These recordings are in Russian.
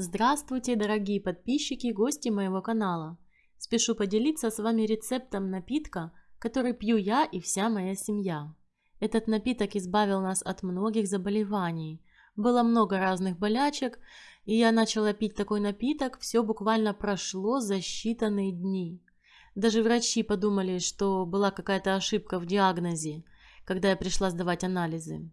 Здравствуйте, дорогие подписчики и гости моего канала! Спешу поделиться с вами рецептом напитка, который пью я и вся моя семья. Этот напиток избавил нас от многих заболеваний. Было много разных болячек, и я начала пить такой напиток, все буквально прошло за считанные дни. Даже врачи подумали, что была какая-то ошибка в диагнозе, когда я пришла сдавать анализы.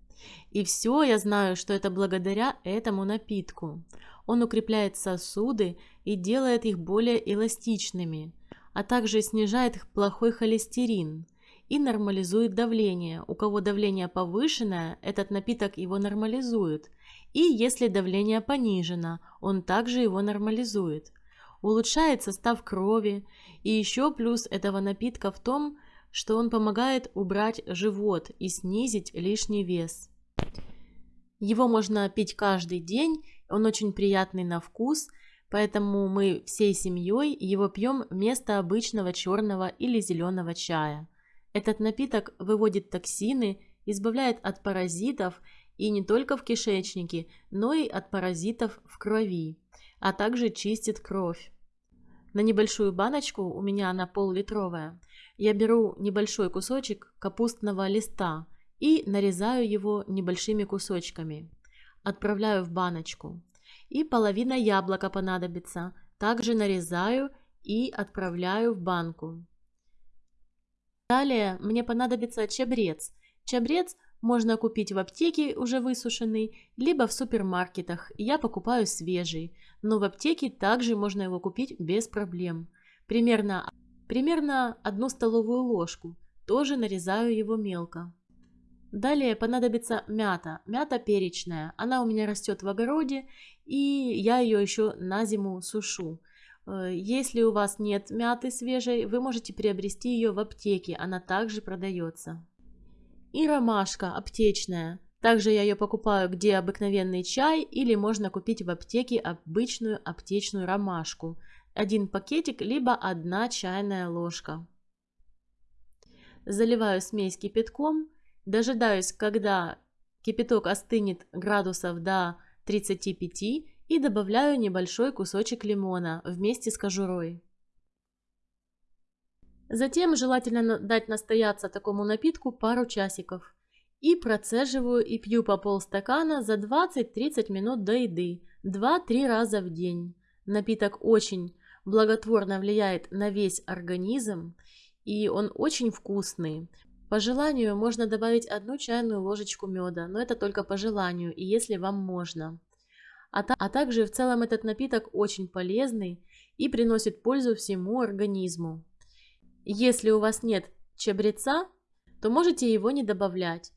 И все я знаю, что это благодаря этому напитку. Он укрепляет сосуды и делает их более эластичными, а также снижает их плохой холестерин и нормализует давление. У кого давление повышенное, этот напиток его нормализует. И если давление понижено, он также его нормализует. Улучшает состав крови. И еще плюс этого напитка в том, что он помогает убрать живот и снизить лишний вес. Его можно пить каждый день он очень приятный на вкус, поэтому мы всей семьей его пьем вместо обычного черного или зеленого чая. Этот напиток выводит токсины, избавляет от паразитов и не только в кишечнике, но и от паразитов в крови, а также чистит кровь. На небольшую баночку, у меня она пол-литровая, я беру небольшой кусочек капустного листа и нарезаю его небольшими кусочками отправляю в баночку. И половина яблока понадобится. Также нарезаю и отправляю в банку. Далее мне понадобится чабрец. Чабрец можно купить в аптеке уже высушенный, либо в супермаркетах. Я покупаю свежий, но в аптеке также можно его купить без проблем. Примерно, примерно одну столовую ложку. Тоже нарезаю его мелко. Далее понадобится мята, мята перечная. Она у меня растет в огороде, и я ее еще на зиму сушу. Э, если у вас нет мяты свежей, вы можете приобрести ее в аптеке, она также продается. И ромашка аптечная. Также я ее покупаю где обыкновенный чай или можно купить в аптеке обычную аптечную ромашку. Один пакетик, либо одна чайная ложка. Заливаю смесь кипятком Дожидаюсь, когда кипяток остынет градусов до 35 и добавляю небольшой кусочек лимона вместе с кожурой. Затем желательно дать настояться такому напитку пару часиков. И процеживаю и пью по полстакана за 20-30 минут до еды, 2-3 раза в день. Напиток очень благотворно влияет на весь организм, и он очень вкусный. По желанию можно добавить одну чайную ложечку меда, но это только по желанию и если вам можно. А, та а также в целом этот напиток очень полезный и приносит пользу всему организму. Если у вас нет чабреца, то можете его не добавлять.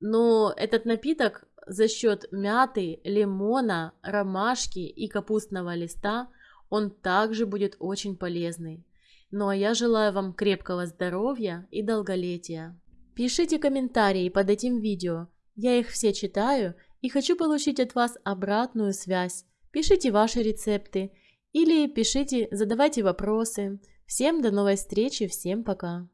Но этот напиток за счет мяты, лимона, ромашки и капустного листа, он также будет очень полезный. Ну а я желаю вам крепкого здоровья и долголетия. Пишите комментарии под этим видео, я их все читаю и хочу получить от вас обратную связь. Пишите ваши рецепты или пишите, задавайте вопросы. Всем до новой встречи, всем пока.